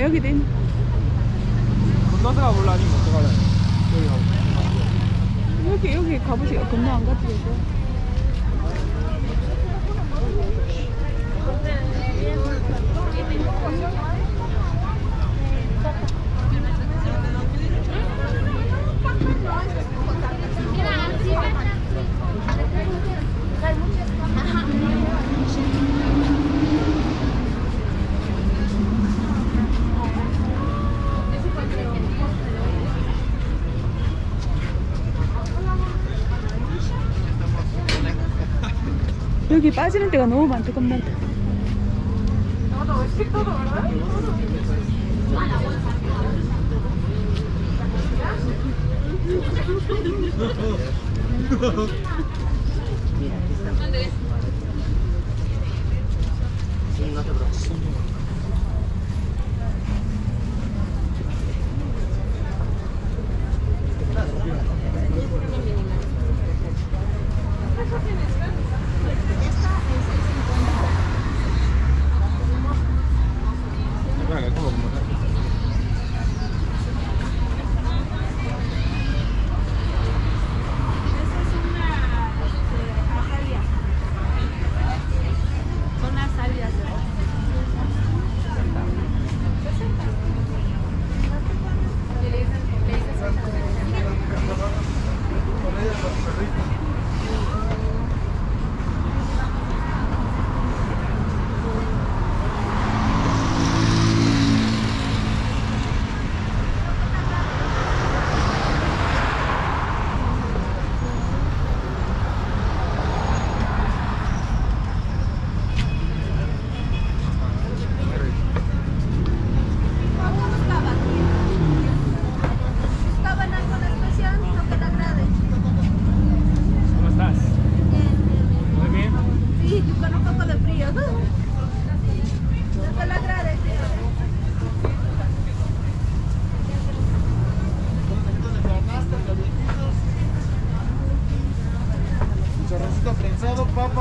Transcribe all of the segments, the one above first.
아 여기도 있네 건너서 가볼라 아니면 어떡할래? 여기 가볼래? 여기 여기 가보세요 건너 안 가도 되고 여기 빠지는 데가 너무 많다 겁나 Espera,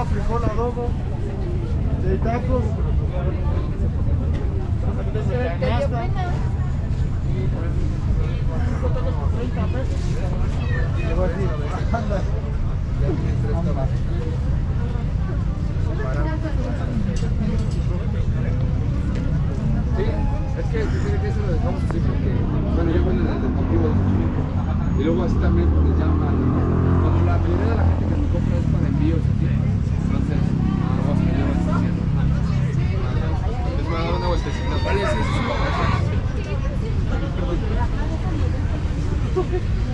frijol, adobo, de tacos. De voy. Sí, es que tiene que eso lo dejamos así porque, bueno, yo bueno en el deportivo de. Y luego así también les llaman, cuando la mayoría de la gente que me compra es para envíos así, entonces, luego se me lleva así haciendo. Les voy a dar una vueltecita. Vale, sí, sí, sí,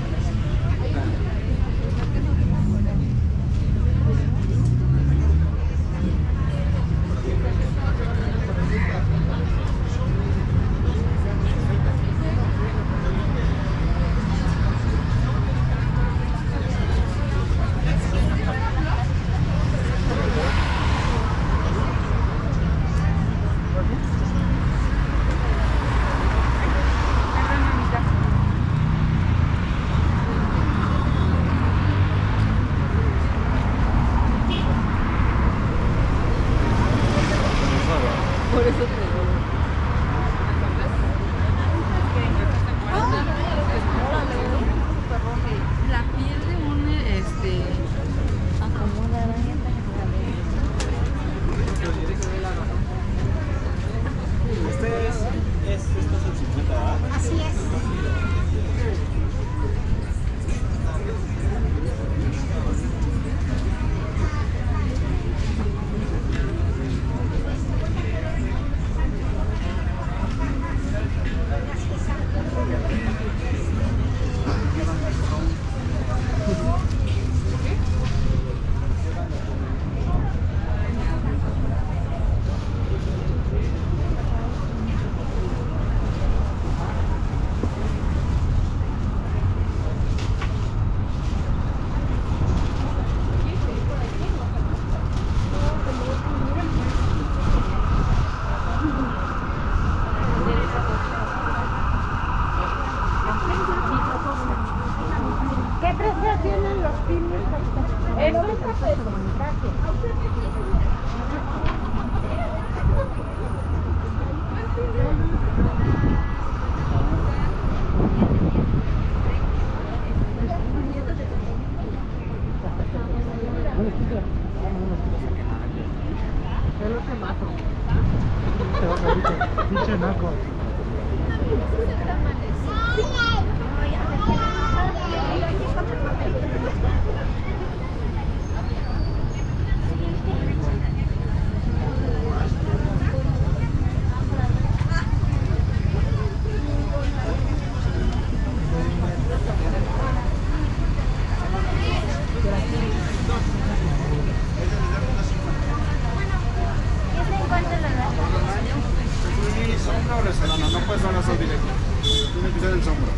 ¿Sombra o resolana? No puede ser una sol directa. Tiene que ser el sombra.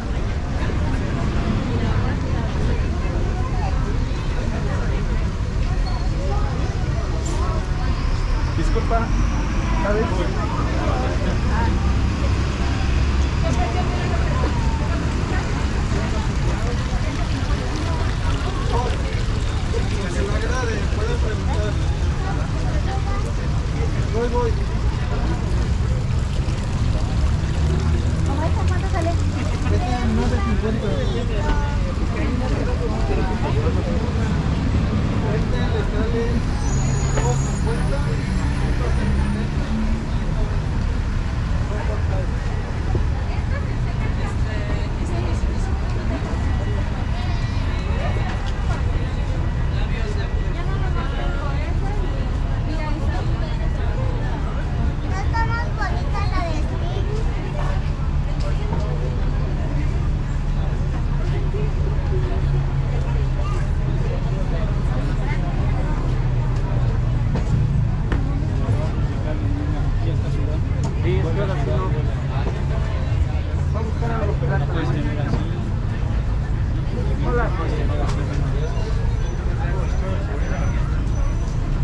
Disculpa. Que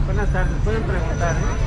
Buenas tardes, pueden preguntar, ¿eh?